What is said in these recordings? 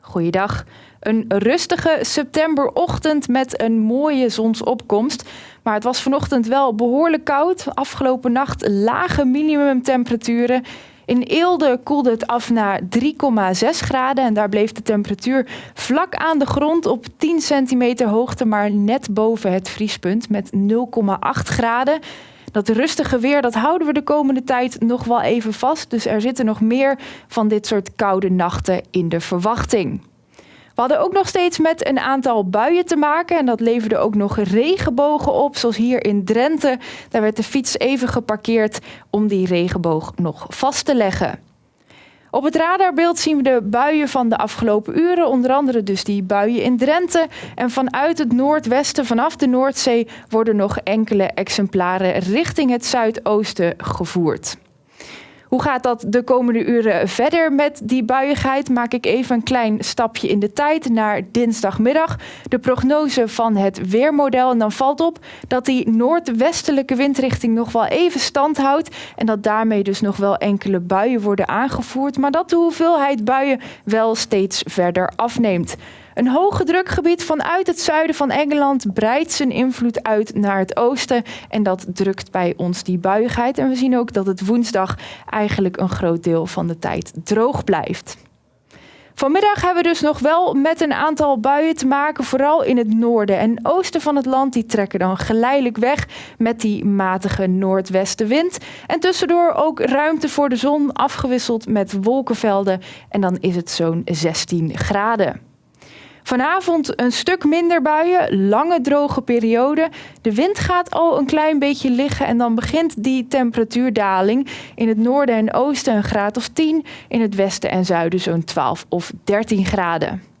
Goeiedag. Een rustige septemberochtend met een mooie zonsopkomst. Maar het was vanochtend wel behoorlijk koud. Afgelopen nacht lage minimumtemperaturen. In Eelde koelde het af naar 3,6 graden en daar bleef de temperatuur vlak aan de grond op 10 centimeter hoogte, maar net boven het vriespunt met 0,8 graden. Dat rustige weer, dat houden we de komende tijd nog wel even vast. Dus er zitten nog meer van dit soort koude nachten in de verwachting. We hadden ook nog steeds met een aantal buien te maken en dat leverde ook nog regenbogen op, zoals hier in Drenthe. Daar werd de fiets even geparkeerd om die regenboog nog vast te leggen. Op het radarbeeld zien we de buien van de afgelopen uren, onder andere dus die buien in Drenthe. En vanuit het noordwesten, vanaf de Noordzee, worden nog enkele exemplaren richting het zuidoosten gevoerd. Hoe gaat dat de komende uren verder met die buiigheid? Maak ik even een klein stapje in de tijd naar dinsdagmiddag. De prognose van het weermodel. En dan valt op dat die noordwestelijke windrichting nog wel even stand houdt. En dat daarmee dus nog wel enkele buien worden aangevoerd. Maar dat de hoeveelheid buien wel steeds verder afneemt. Een hoge drukgebied vanuit het zuiden van Engeland breidt zijn invloed uit naar het oosten. En dat drukt bij ons die buigheid. En we zien ook dat het woensdag eigenlijk een groot deel van de tijd droog blijft. Vanmiddag hebben we dus nog wel met een aantal buien te maken, vooral in het noorden en oosten van het land. Die trekken dan geleidelijk weg met die matige noordwestenwind. En tussendoor ook ruimte voor de zon, afgewisseld met wolkenvelden. En dan is het zo'n 16 graden. Vanavond een stuk minder buien, lange droge periode. De wind gaat al een klein beetje liggen en dan begint die temperatuurdaling. In het noorden en oosten een graad of 10, in het westen en zuiden zo'n 12 of 13 graden.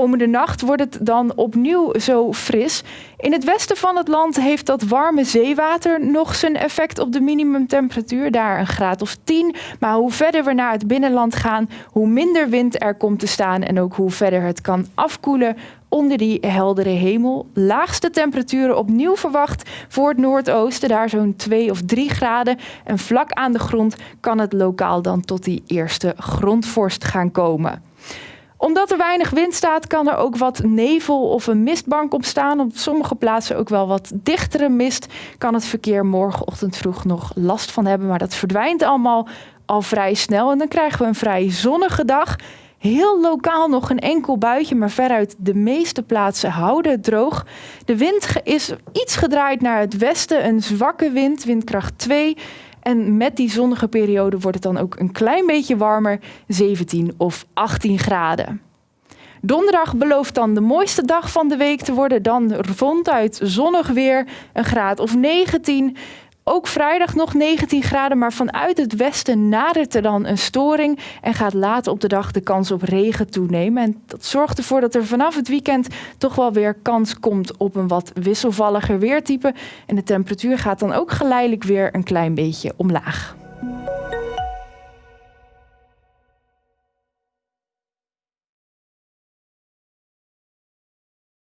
Komende nacht wordt het dan opnieuw zo fris. In het westen van het land heeft dat warme zeewater nog zijn effect op de minimumtemperatuur, daar een graad of 10. Maar hoe verder we naar het binnenland gaan, hoe minder wind er komt te staan en ook hoe verder het kan afkoelen onder die heldere hemel. Laagste temperaturen opnieuw verwacht voor het noordoosten, daar zo'n 2 of 3 graden. En vlak aan de grond kan het lokaal dan tot die eerste grondvorst gaan komen omdat er weinig wind staat, kan er ook wat nevel of een mistbank ontstaan. Op sommige plaatsen ook wel wat dichtere mist. Kan het verkeer morgenochtend vroeg nog last van hebben. Maar dat verdwijnt allemaal al vrij snel. En dan krijgen we een vrij zonnige dag. Heel lokaal nog een enkel buitje, maar veruit de meeste plaatsen houden het droog. De wind is iets gedraaid naar het westen, een zwakke wind, windkracht 2. En met die zonnige periode wordt het dan ook een klein beetje warmer, 17 of 18 graden. Donderdag belooft dan de mooiste dag van de week te worden. Dan ronduit zonnig weer, een graad of 19. Ook vrijdag nog 19 graden, maar vanuit het westen nadert er dan een storing en gaat later op de dag de kans op regen toenemen. En dat zorgt ervoor dat er vanaf het weekend toch wel weer kans komt op een wat wisselvalliger weertype. En de temperatuur gaat dan ook geleidelijk weer een klein beetje omlaag.